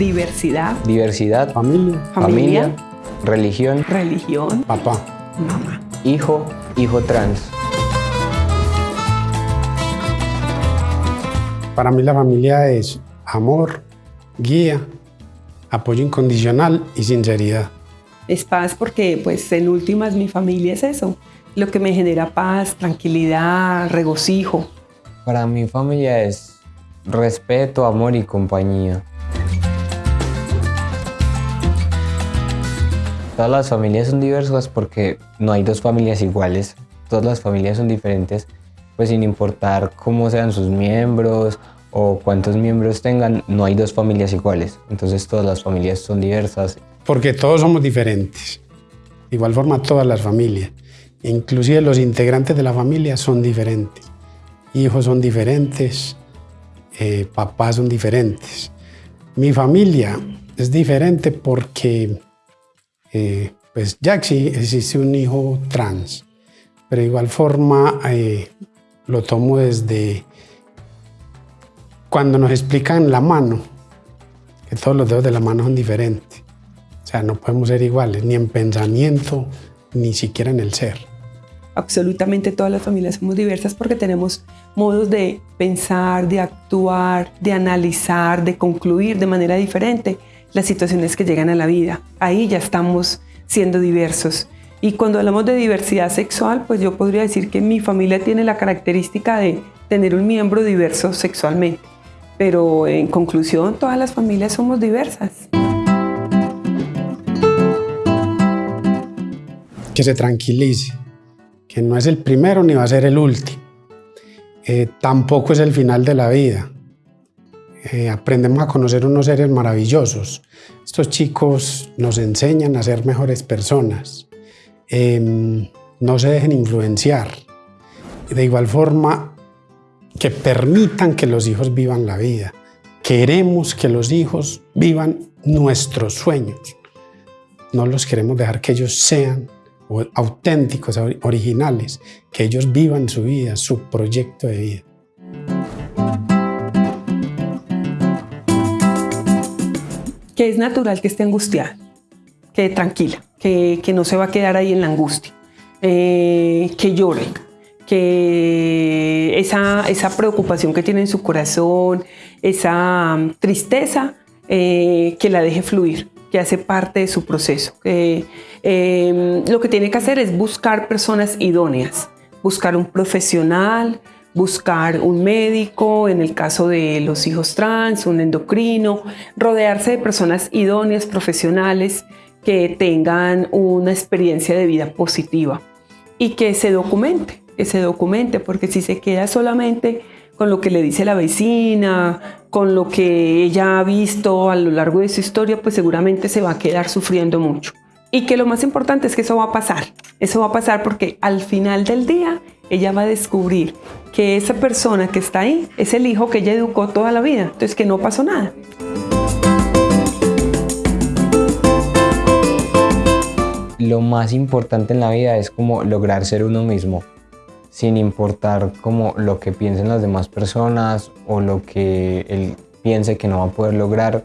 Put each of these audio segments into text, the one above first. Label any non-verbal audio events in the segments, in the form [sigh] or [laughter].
Diversidad. Diversidad. Familia. Familia. Religión. Religión. Papá. Mamá. Hijo. Hijo trans. Para mí la familia es amor, guía, apoyo incondicional y sinceridad. Es paz porque pues en últimas mi familia es eso, lo que me genera paz, tranquilidad, regocijo. Para mi familia es respeto, amor y compañía. Todas las familias son diversas porque no hay dos familias iguales. Todas las familias son diferentes, pues sin importar cómo sean sus miembros o cuántos miembros tengan, no hay dos familias iguales. Entonces todas las familias son diversas. Porque todos somos diferentes. De igual forma todas las familias. Inclusive los integrantes de la familia son diferentes. Hijos son diferentes, eh, papás son diferentes. Mi familia es diferente porque eh, pues ya existe un hijo trans, pero de igual forma eh, lo tomo desde cuando nos explican la mano, que todos los dedos de la mano son diferentes. O sea, no podemos ser iguales, ni en pensamiento, ni siquiera en el ser. Absolutamente todas las familias somos diversas porque tenemos modos de pensar, de actuar, de analizar, de concluir de manera diferente las situaciones que llegan a la vida. Ahí ya estamos siendo diversos. Y cuando hablamos de diversidad sexual, pues yo podría decir que mi familia tiene la característica de tener un miembro diverso sexualmente pero en conclusión todas las familias somos diversas. Que se tranquilice, que no es el primero ni va a ser el último. Eh, tampoco es el final de la vida. Eh, aprendemos a conocer unos seres maravillosos. Estos chicos nos enseñan a ser mejores personas. Em, no se dejen influenciar. De igual forma, que permitan que los hijos vivan la vida. Queremos que los hijos vivan nuestros sueños. No los queremos dejar que ellos sean auténticos, originales, que ellos vivan su vida, su proyecto de vida. Que es natural que esté angustiada, que tranquila, que, no se va a quedar ahí en la angustia, eh, que llore, que esa, esa preocupación que tiene en su corazón, esa um, tristeza, eh, que la deje fluir, que hace parte de su proceso. Eh, lo que tiene que hacer es buscar personas idóneas, buscar un profesional, buscar un médico, en el caso de los hijos trans, un endocrino, rodearse de personas idóneas, profesionales, que tengan una experiencia de vida positiva y que se documente que se documente, porque si se queda solamente con lo que le dice la vecina, con lo que ella ha visto a lo largo de su historia, pues seguramente se va a quedar sufriendo mucho. Y que lo más importante es que eso va a pasar. Eso va a pasar porque al final del día ella va a descubrir que esa persona que está ahí es el hijo que ella educó toda la vida. Entonces que no pasó nada. Lo más importante en la vida es como lograr ser uno mismo sin importar como lo que piensen las demás personas o lo que él piense que no va a poder lograr.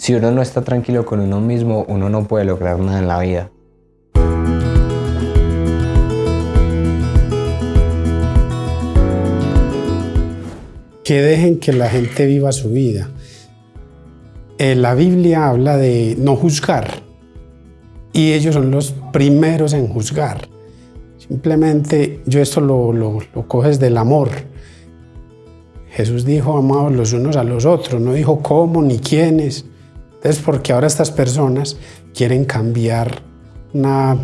Si uno no está tranquilo con uno mismo, uno no puede lograr nada en la vida. Que dejen que la gente viva su vida. Eh, la Biblia habla de no juzgar y ellos son los primeros en juzgar. Simplemente yo esto lo, lo, coges del amor. Jesús dijo amados los unos a los otros, no dijo cómo ni quiénes. Entonces, porque ahora estas personas quieren cambiar una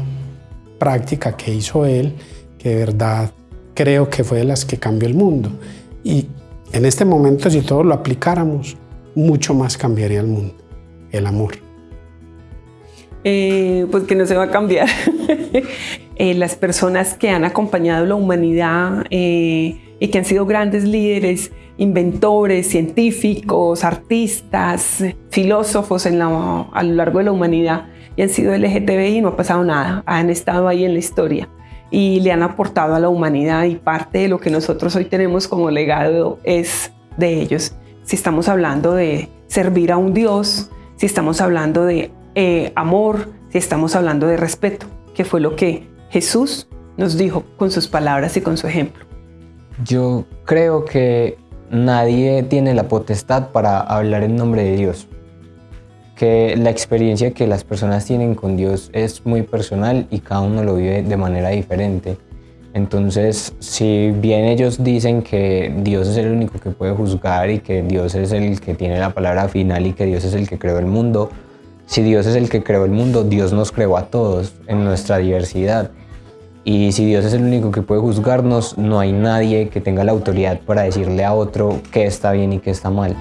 práctica que hizo él, que de verdad creo que fue de las que cambió el mundo. Y en este momento, si todos lo aplicáramos, mucho más cambiaría el mundo, el amor. Eh, pues que no se va a cambiar. [laughs] Eh, las personas que han acompañado la humanidad eh, y que han sido grandes líderes, inventores, científicos, artistas, filósofos en a lo largo de la humanidad y han sido LGTBI y no ha pasado nada, han estado ahí en la historia y le han aportado a la humanidad y parte de lo que nosotros hoy tenemos como legado es de ellos. Si estamos hablando de servir a un Dios, si estamos hablando de eh, amor, si estamos hablando de respeto, que fue lo que Jesús nos dijo con sus palabras y con su ejemplo. Yo creo que nadie tiene la potestad para hablar en nombre de Dios. Que la experiencia que las personas tienen con Dios es muy personal y cada uno lo vive de manera diferente. Entonces, si bien ellos dicen que Dios es el único que puede juzgar y que Dios es el que tiene la palabra final y que Dios es el que creó el mundo, si Dios es el que creó el mundo, Dios nos creó a todos en nuestra diversidad. Y si Dios es el único que puede juzgarnos, no hay nadie que tenga la autoridad para decirle a otro qué está bien y qué está mal.